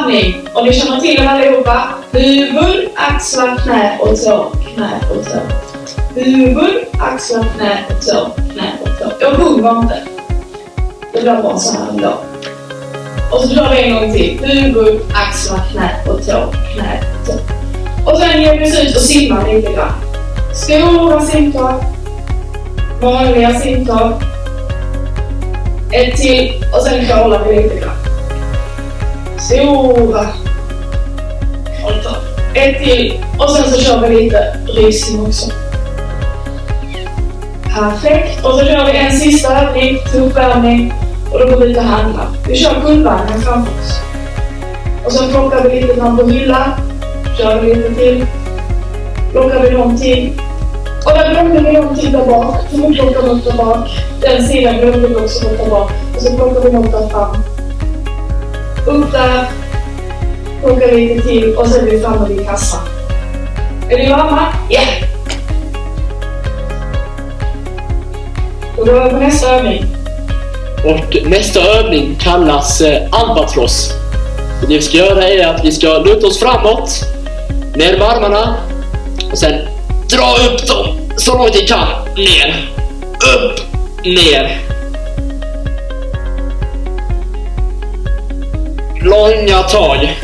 Andning. Och ni känner till den allihopa. Huvud, axlar, knä och tå, knä och tå. Huvud, axlar, knä och tå, knä och tå. Jag sjunger inte. Det blir bara så här ändå. Och så drar vi en gång till. Huvud, axlar, knä och tå, knä och tå. Och sen ger vi oss ut och simmar lite grann. Stora simtag. Vanliga simtag. Ett till och sen crawlar vi lite grann. Crawltag. Ett till och sen så kör vi lite rysning också. Perfekt. Och så kör vi en sista övning, tuff övning. Och då går vi ut och handlar. Vi kör guldvagnen framför oss. Och sen plockar vi lite fram på hyllan. Kör vi lite till. Plockar vi någon till. Och där glömde vi någon till där bak. Så nu plockar vi upp där bak. Den sidan glömde vi också bort där bak. Och så plockar vi något där fram. Upp där. Plockar lite till och sen är vi framme vid kassan. Är ni glada? Ja! Då går vi på nästa övning. Och nästa övning kallas eh, albatross. Det vi ska göra är att vi ska luta oss framåt, ner med armarna och sen dra upp dem så långt vi kan. Ner, upp, ner. Långa tag.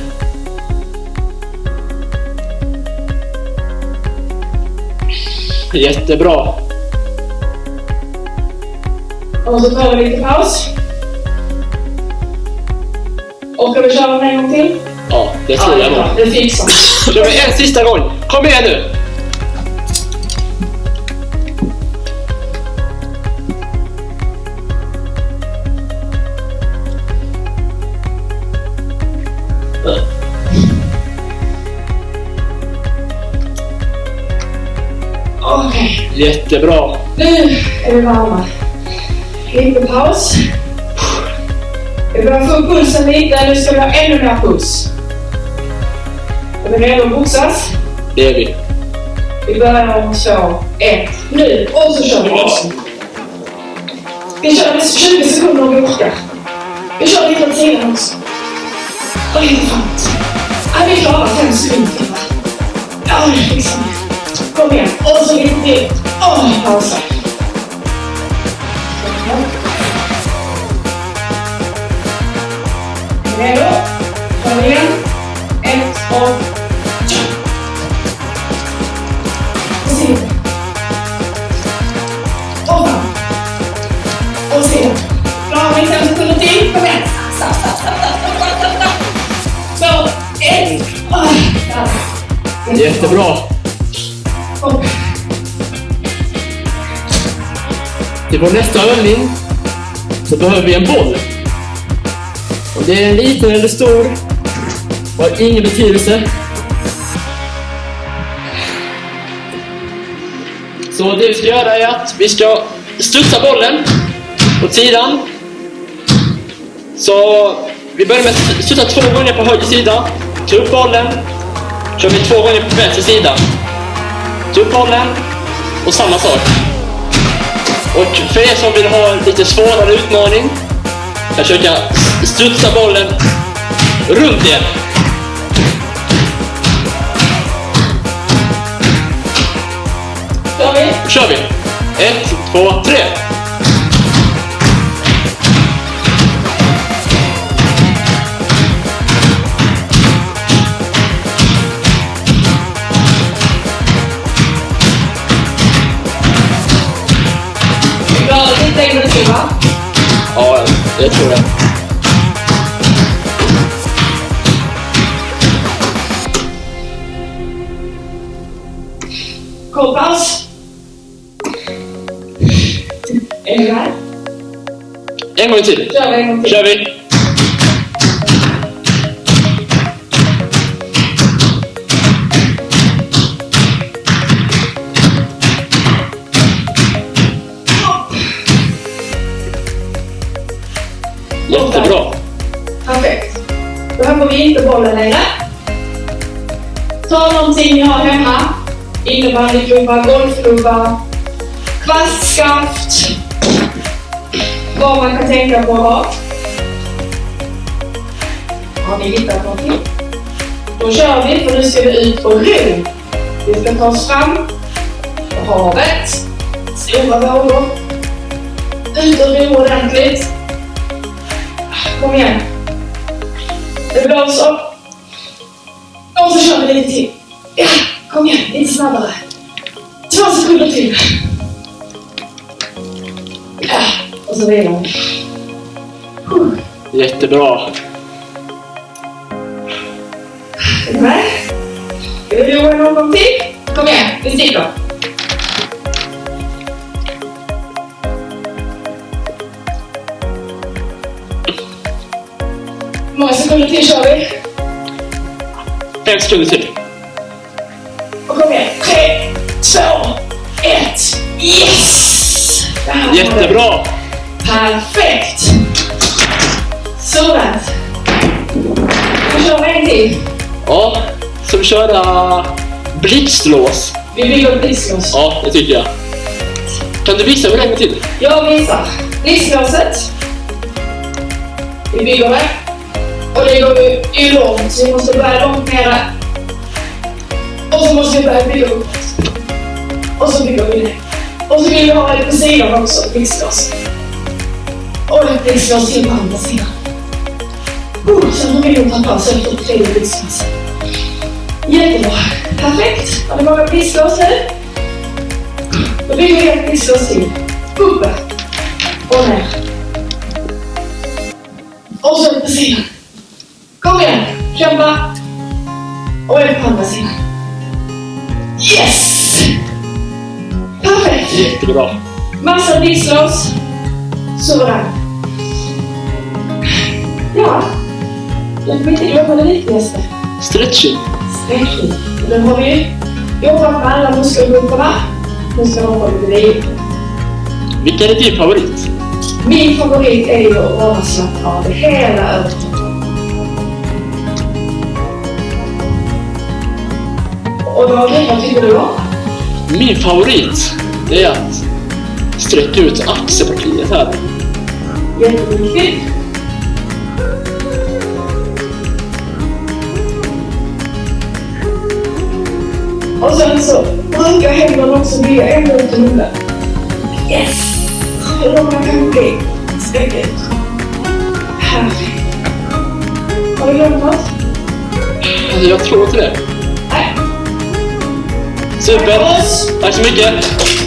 Jättebra. Och så tar vi lite paus. Och ska vi köra den en gång till? Ja, det tror jag nog. Det fixar vi. kör vi en sista gång. Kom igen nu! Okej, Jättebra. nu är vi varma. Lite paus. Vi börjar få upp pulsen lite. Nu ska vi ha ännu mer puls. Är vi redo att boxas? Det är vi. Vi börjar om två, ett, nu! Och så kör vi också. Vi kör 20 sekunder om vi orkar. Vi kör lite åt sidan också. Och lite framåt. Ja, vi klarar fem sekunder till va? Ja, det fixar vi. Kom igen. Och så lite till. Åh, pausa. Redo? Jättebra. Till vår nästa övning så behöver vi en boll. Om det är en liten eller stor har ingen betydelse. Så det vi ska göra är att vi ska studsa bollen åt sidan. Så vi börjar med att studsa två gånger på höger sida. Ta upp bollen. Kör vi två gånger på vänster sida. Ta upp bollen. Och samma sak. Och för er som vill ha en lite svårare utmaning försöka studsa bollen runt er. Kör vi. Kör vi! Ett, två, tre! Ja, jag tror det. Kort paus. Är ni Ta någonting ni har hemma. Innebandyklubba, golfklubba, kvastskaft. Vad man kan tänka på att ha. Har ni hittat någonting? Då kör vi, för nu ska vi ut på ro. Vi ska ta oss fram på havet. Stora vågor. Ut och ro ordentligt. Kom igen. Det blåser. Och så kör vi lite till. Ja, kom igen, lite snabbare. Två sekunder till. Ja, och så vilar vi. Jättebra. Är du med? Ska vi roa någon till? Kom igen, vi sticker. Hur många sekunder till kör vi? Fem sekunder till. Och kom igen. Tre, två, ett. Yes! Jättebra! Perfekt! Så rätt. Då kör vi en till. Ja, ska vi köra blixtlås? Vi bygger blixtlås. Ja, det tycker jag. Kan du visa hur länge till? Jag visar. Blixtlåset. Vi bygger det. Och det går ju, långt, så vi måste börja långt nere. Och så måste vi börja bygga uppåt. Och så bygger vi ner. Och så vill vi ha lite på sidan också, blixtlås. Och ett blixtlås till på andra sidan. Uh, sen har vi nog ta paus efter tre tredje blixtlås. Jättebra. Perfekt. Har ni många blixtlås nu? Då bygger vi ett blixtlås till. Uppe. Och ner. Och så på sidan. Och ett på andra sidan. Yes! Perfekt. Jättebra. Massa blixtlås. Sådär. Ja. Jag vet inte glömma det viktigaste. Stretching. Sträckning. Nu har vi jobbat med alla muskelgrupperna. Nu ska de vara lite vila. Vilken är din favorit? Min favorit är ju att bara slappna av hela överkroppen. Och David, vad tycker du om? Min favorit, det är att sträcka ut axelpartiet här. Jätteviktigt. Och sen så brukar händerna också bli ända ut i munnen. Yes! Långa bli? Sträck ut. Perfekt. Har du glömt något? Jag tror inte det. Supert. Tack så mycket.